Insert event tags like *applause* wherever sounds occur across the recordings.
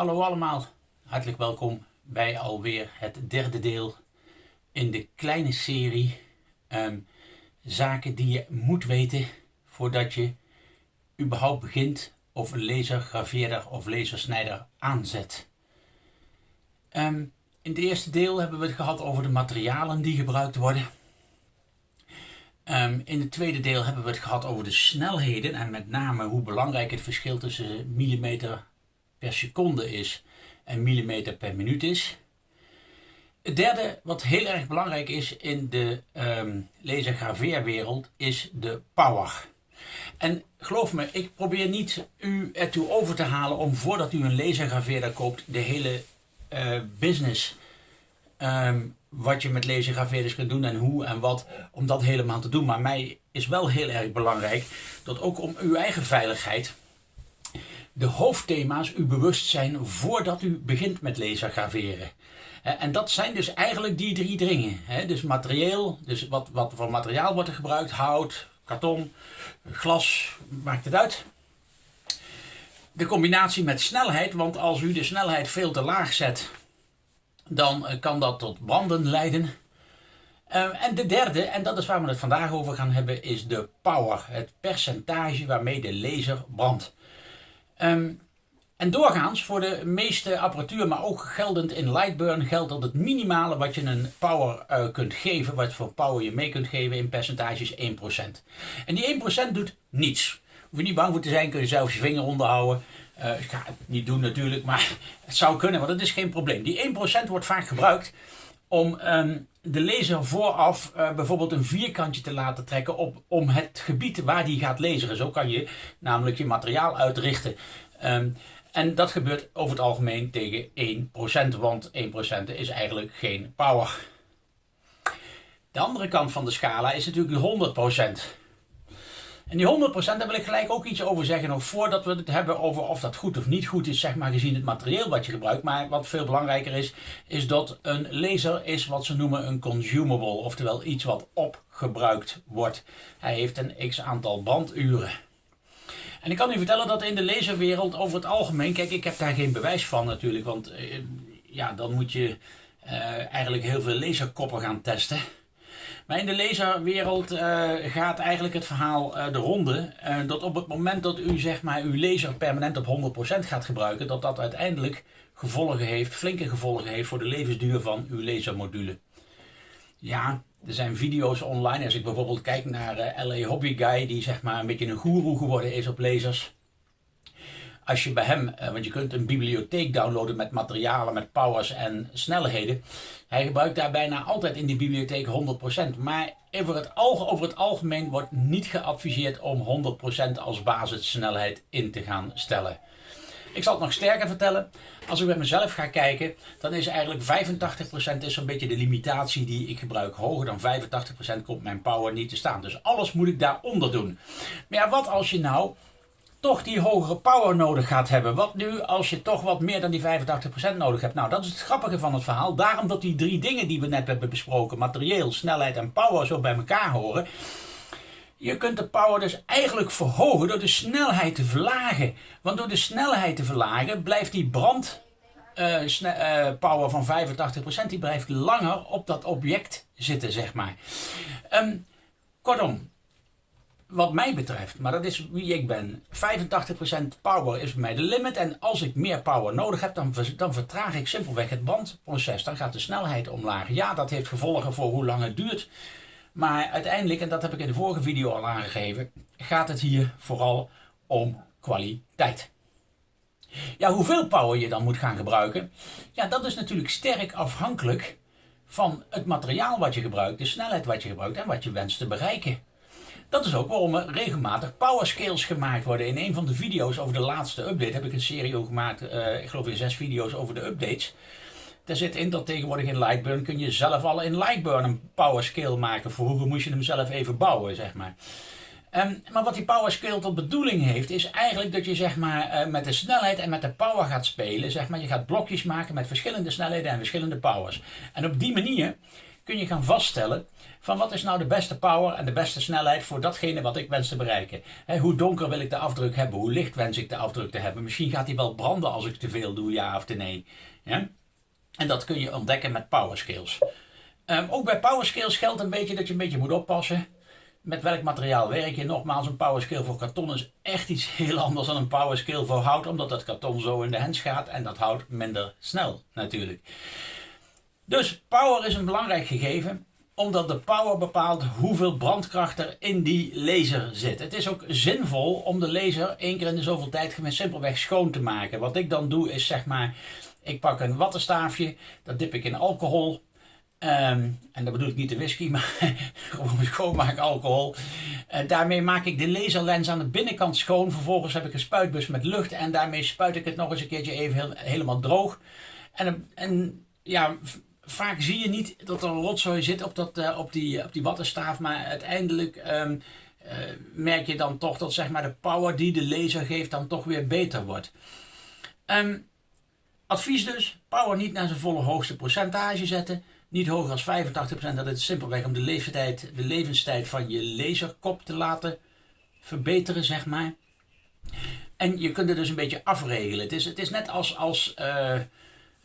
Hallo allemaal, hartelijk welkom bij alweer het derde deel in de kleine serie ehm, zaken die je moet weten voordat je überhaupt begint of een lasergraveerder of lasersnijder aanzet. Um, in het eerste deel hebben we het gehad over de materialen die gebruikt worden. Um, in het tweede deel hebben we het gehad over de snelheden en met name hoe belangrijk het verschil tussen millimeter per seconde is en millimeter per minuut is. Het derde, wat heel erg belangrijk is in de um, lasergraveerwereld, is de power. En geloof me, ik probeer niet u ertoe over te halen om voordat u een lasergraveerder koopt de hele uh, business um, wat je met lasergraveerders kunt doen en hoe en wat, om dat helemaal te doen. Maar mij is wel heel erg belangrijk dat ook om uw eigen veiligheid de hoofdthema's u bewust zijn voordat u begint met lasergraveren. En dat zijn dus eigenlijk die drie dingen. Dus materieel, dus wat, wat voor materiaal wordt er gebruikt, hout, karton, glas, maakt het uit. De combinatie met snelheid, want als u de snelheid veel te laag zet, dan eh, kan dat tot branden leiden. Uh, en de derde, en dat is waar we het vandaag over gaan hebben, is de power. Het percentage waarmee de laser brandt. Um, en doorgaans voor de meeste apparatuur, maar ook geldend in Lightburn, geldt dat het minimale wat je een power uh, kunt geven, wat voor power je mee kunt geven in percentage is 1%. En die 1% doet niets. Hoef je niet bang voor te zijn, kun je zelfs je vinger onderhouden. Uh, ik ga het niet doen natuurlijk, maar *laughs* het zou kunnen, want dat is geen probleem. Die 1% wordt vaak gebruikt om um, de laser vooraf uh, bijvoorbeeld een vierkantje te laten trekken op, om het gebied waar die gaat laseren. Zo kan je namelijk je materiaal uitrichten. Um, en dat gebeurt over het algemeen tegen 1%, want 1% is eigenlijk geen power. De andere kant van de scala is natuurlijk 100%. En die 100% daar wil ik gelijk ook iets over zeggen, nog voordat we het hebben over of dat goed of niet goed is, zeg maar gezien het materieel wat je gebruikt. Maar wat veel belangrijker is, is dat een laser is wat ze noemen een consumable, oftewel iets wat opgebruikt wordt. Hij heeft een x aantal banduren. En ik kan u vertellen dat in de laserwereld over het algemeen, kijk ik heb daar geen bewijs van natuurlijk, want eh, ja, dan moet je uh, eigenlijk heel veel laserkoppen gaan testen. Maar in de laserwereld uh, gaat eigenlijk het verhaal uh, de ronde. Uh, dat op het moment dat u zeg maar, uw laser permanent op 100% gaat gebruiken, dat dat uiteindelijk gevolgen heeft, flinke gevolgen heeft voor de levensduur van uw lasermodule. Ja, er zijn video's online. Als ik bijvoorbeeld kijk naar LA Hobby Guy, die zeg maar een beetje een goeroe geworden is op lasers als je bij hem, eh, want je kunt een bibliotheek downloaden met materialen, met powers en snelheden. Hij gebruikt daar bijna altijd in die bibliotheek 100%. Maar over het, over het algemeen wordt niet geadviseerd om 100% als basissnelheid in te gaan stellen. Ik zal het nog sterker vertellen. Als ik bij mezelf ga kijken, dan is eigenlijk 85% is zo'n beetje de limitatie die ik gebruik. Hoger dan 85% komt mijn power niet te staan. Dus alles moet ik daaronder doen. Maar ja, wat als je nou toch die hogere power nodig gaat hebben. Wat nu als je toch wat meer dan die 85% nodig hebt? Nou, dat is het grappige van het verhaal. Daarom dat die drie dingen die we net hebben besproken, materieel, snelheid en power, zo bij elkaar horen. Je kunt de power dus eigenlijk verhogen door de snelheid te verlagen. Want door de snelheid te verlagen blijft die brand uh, uh, power van 85% die blijft langer op dat object zitten, zeg maar. Um, kortom, wat mij betreft, maar dat is wie ik ben, 85% power is bij mij de limit. En als ik meer power nodig heb, dan, dan vertraag ik simpelweg het bandproces. Dan gaat de snelheid omlaag. Ja, dat heeft gevolgen voor hoe lang het duurt. Maar uiteindelijk, en dat heb ik in de vorige video al aangegeven, gaat het hier vooral om kwaliteit. Ja, hoeveel power je dan moet gaan gebruiken, ja, dat is natuurlijk sterk afhankelijk van het materiaal wat je gebruikt, de snelheid wat je gebruikt en wat je wenst te bereiken. Dat is ook waarom er regelmatig powerscales gemaakt worden. In een van de video's over de laatste update heb ik een serie gemaakt, uh, ik geloof in zes video's over de updates. Daar zit in dat tegenwoordig in Lightburn kun je zelf al in Lightburn een powerscale maken. Vroeger moest je hem zelf even bouwen, zeg maar. Um, maar wat die powerscale tot bedoeling heeft, is eigenlijk dat je zeg maar, uh, met de snelheid en met de power gaat spelen. Zeg maar. Je gaat blokjes maken met verschillende snelheden en verschillende powers. En op die manier kun je gaan vaststellen van wat is nou de beste power en de beste snelheid voor datgene wat ik wens te bereiken. hoe donker wil ik de afdruk hebben? Hoe licht wens ik de afdruk te hebben? Misschien gaat hij wel branden als ik te veel doe, ja of nee. En dat kun je ontdekken met power skills. Ehm, ook bij power skills geldt een beetje dat je een beetje moet oppassen met welk materiaal werk je. Nogmaals, een power skill voor karton is echt iets heel anders dan een power skill voor hout, omdat dat karton zo in de hens gaat en dat hout minder snel natuurlijk. Dus power is een belangrijk gegeven omdat de power bepaalt hoeveel brandkracht er in die laser zit. Het is ook zinvol om de laser één keer in de zoveel tijd simpelweg schoon te maken. Wat ik dan doe is zeg maar, ik pak een wattenstaafje, dat dip ik in alcohol. Um, en dat bedoel ik niet de whisky, *laughs* maar gewoon schoonmaak alcohol. Uh, daarmee maak ik de laserlens aan de binnenkant schoon. Vervolgens heb ik een spuitbus met lucht en daarmee spuit ik het nog eens een keertje even helemaal droog. En, en ja, vaak zie je niet dat er een rotzooi zit op, dat, uh, op, die, op die wattenstaaf, maar uiteindelijk um, uh, merk je dan toch dat zeg maar, de power die de laser geeft dan toch weer beter wordt. Um, advies dus, power niet naar zijn volle hoogste percentage zetten. Niet hoger als 85%, dat is simpelweg om de leeftijd, de levenstijd van je laserkop te laten verbeteren, zeg maar. En je kunt het dus een beetje afregelen. Het is, het is net als, als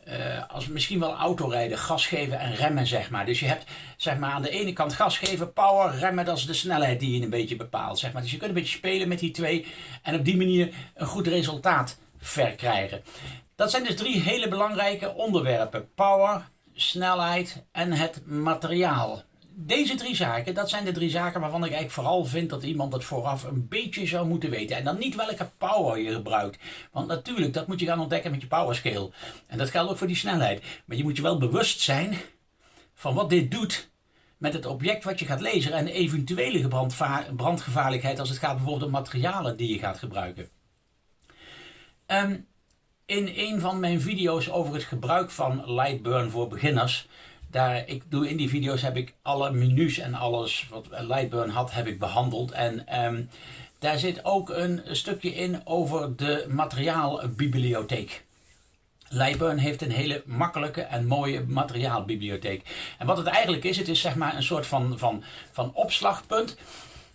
uh, als misschien wel autorijden, gas geven en remmen, zeg maar. Dus je hebt zeg maar, aan de ene kant gas geven, power, remmen, dat is de snelheid die je een beetje bepaalt. Zeg maar. Dus je kunt een beetje spelen met die twee en op die manier een goed resultaat verkrijgen. Dat zijn dus drie hele belangrijke onderwerpen. Power, snelheid en het materiaal. Deze drie zaken, dat zijn de drie zaken waarvan ik eigenlijk vooral vind dat iemand het vooraf een beetje zou moeten weten. En dan niet welke power je gebruikt. Want natuurlijk, dat moet je gaan ontdekken met je power scale. En dat geldt ook voor die snelheid. Maar je moet je wel bewust zijn van wat dit doet met het object wat je gaat lezen. En eventuele brandgevaarlijkheid als het gaat bijvoorbeeld om materialen die je gaat gebruiken. Um, in een van mijn video's over het gebruik van Lightburn voor beginners. Daar, ik doe in die video's heb ik alle menus en alles wat Lightburn had, heb ik behandeld. En um, daar zit ook een stukje in over de materiaalbibliotheek. Lightburn heeft een hele makkelijke en mooie materiaalbibliotheek. En wat het eigenlijk is, het is zeg maar een soort van, van, van opslagpunt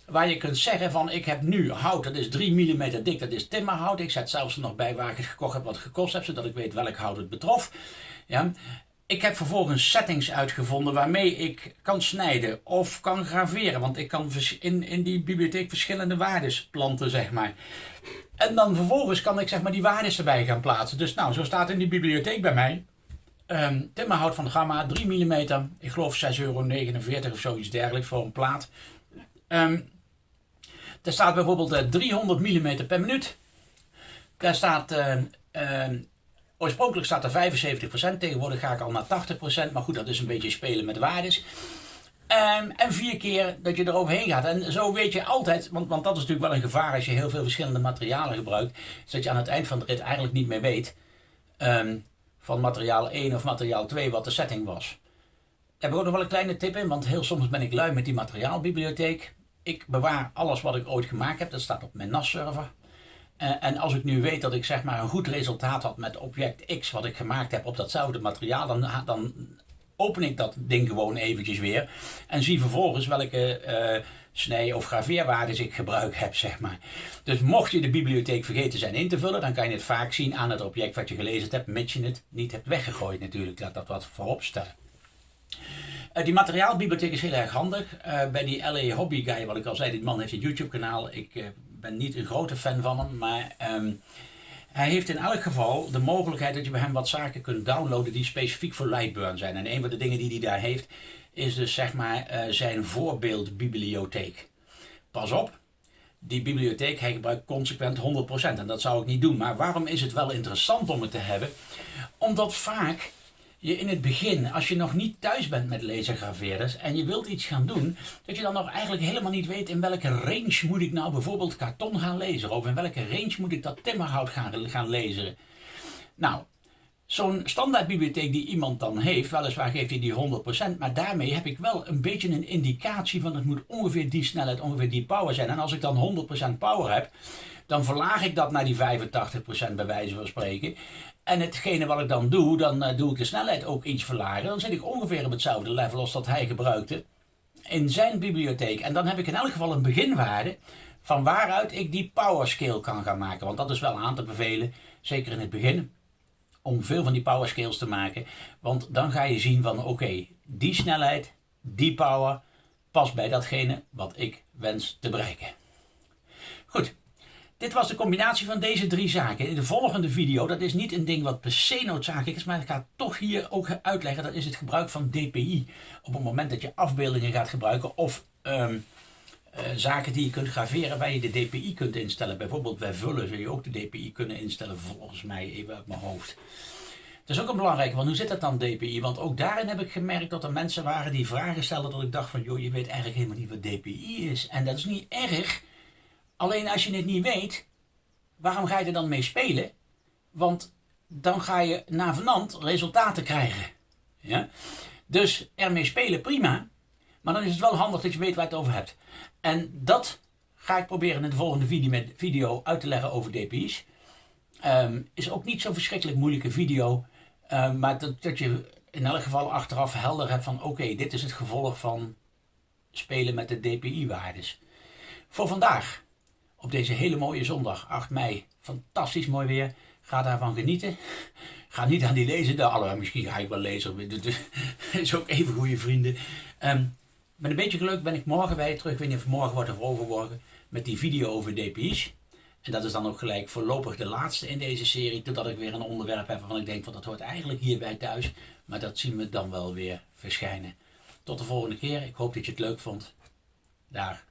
waar je kunt zeggen van ik heb nu hout, dat is 3 mm dik, dat is timmerhout. Ik zet zelfs er nog bij waar ik het gekocht heb wat gekost heb, zodat ik weet welk hout het betrof. Ja. Ik heb vervolgens settings uitgevonden waarmee ik kan snijden of kan graveren. Want ik kan in, in die bibliotheek verschillende waardes planten, zeg maar. En dan vervolgens kan ik zeg maar die waardes erbij gaan plaatsen. Dus nou, zo staat in die bibliotheek bij mij. Um, timmerhout van Gamma, 3 mm. Ik geloof 6,49 euro of zoiets dergelijks voor een plaat. Um, er staat bijvoorbeeld 300 eh, mm per minuut. Daar staat, uh, oorspronkelijk staat er 75%, tegenwoordig ga ik al naar 80%, maar goed, dat is een beetje spelen met waardes. Um, en vier keer dat je er overheen gaat. En zo weet je altijd, want, want dat is natuurlijk wel een gevaar als je heel veel verschillende materialen gebruikt, is dat je aan het eind van de rit eigenlijk niet meer weet um, van materiaal 1 of materiaal 2 wat de setting was. Daar heb ik ook nog wel een kleine tip in, want heel soms ben ik lui met die materiaalbibliotheek ik bewaar alles wat ik ooit gemaakt heb. Dat staat op mijn NAS-server. Uh, en als ik nu weet dat ik zeg maar een goed resultaat had met object X wat ik gemaakt heb op datzelfde materiaal, dan, dan open ik dat ding gewoon eventjes weer en zie vervolgens welke uh, snij- of graveerwaardes ik gebruik heb, zeg maar. Dus mocht je de bibliotheek vergeten zijn in te vullen, dan kan je het vaak zien aan het object wat je gelezen hebt, mits je het niet hebt weggegooid natuurlijk. Laat dat wat voorop stellen. Uh, die materiaalbibliotheek is heel erg handig. Bij die LA Hobby Guy, wat ik al zei, die man heeft een YouTube kanaal. Ik ben niet een grote fan van hem, maar um, hij heeft in elk geval de mogelijkheid dat je bij hem wat zaken kunt downloaden die specifiek voor Lightburn zijn. En een van de dingen die hij daar heeft, is dus zeg maar zijn voorbeeldbibliotheek. Pas op, die bibliotheek, hij gebruikt consequent 100%. En dat zou ik niet doen. Maar waarom is het wel interessant om het te hebben? Omdat vaak je in het begin, als je nog niet thuis bent met lasergraveerders en je wilt iets gaan doen, dat je dan nog eigenlijk helemaal niet weet in welke range moet ik nou bijvoorbeeld karton gaan lezen of in welke range moet ik dat timmerhout gaan, gaan lezen. Nou, zo'n standaardbibliotheek die iemand dan heeft, weliswaar geeft hij die 100%, maar daarmee heb ik wel een beetje een indicatie van het moet ongeveer die snelheid, ongeveer die power zijn. En als ik dan 100% power heb, dan verlaag ik dat naar die 85% bij wijze van spreken. En hetgene wat ik dan doe, dan uh, doe ik de snelheid ook iets verlagen. Dan zit ik ongeveer op hetzelfde level als dat hij gebruikte in zijn bibliotheek. En dan heb ik in elk geval een beginwaarde van waaruit ik die power scale kan gaan maken. Want dat is wel aan te bevelen, zeker in het begin, om veel van die power scales te maken. Want dan ga je zien van oké, die snelheid, die power past bij datgene wat ik wens te bereiken. Goed, dit was de combinatie van deze drie zaken. In de volgende video, dat is niet een ding wat per se noodzakelijk is, maar ik ga toch hier ook uitleggen, dat is het gebruik van DPI. Op het moment dat je afbeeldingen gaat gebruiken of um, uh, zaken die je kunt graveren waar je de DPI kunt instellen. Bijvoorbeeld bij vullen zul je ook de DPI kunnen instellen, volgens mij even uit mijn hoofd. Dat is ook een belangrijke, want hoe zit dat dan DPI? Want ook daarin heb ik gemerkt dat er mensen waren die vragen stelden dat ik dacht van, joh, je weet eigenlijk helemaal niet wat DPI is. En dat is niet erg, alleen als je het niet weet, waarom ga je er dan mee spelen? Want dan ga je na vanand resultaten krijgen. Ja? Dus ermee spelen, prima. Maar dan is het wel handig dat je weet waar je het over hebt. En dat ga ik proberen in de volgende video, uit te leggen over DPI's. Um, is ook niet zo'n verschrikkelijk moeilijke video. Um, maar dat, dat, je in elk geval achteraf helder hebt van oké, dit is het gevolg van spelen met de DPI-waardes. Voor vandaag, op deze hele mooie zondag, 8 mei, fantastisch mooi weer. Ga daarvan genieten. Ga niet aan die lezen. Nou, misschien ga ik wel lezen. Dat is ook even goede vrienden. Um, met een beetje geluk ben ik morgen bij terug. Ik weet niet of morgen wordt of overmorgen. Met die video over DPI's. En dat is dan ook gelijk voorlopig de laatste in deze serie. Totdat ik weer een onderwerp heb waarvan ik denk van dat hoort eigenlijk hierbij thuis. Maar dat zien we dan wel weer verschijnen. Tot de volgende keer. Ik hoop dat je het leuk vond. Daar.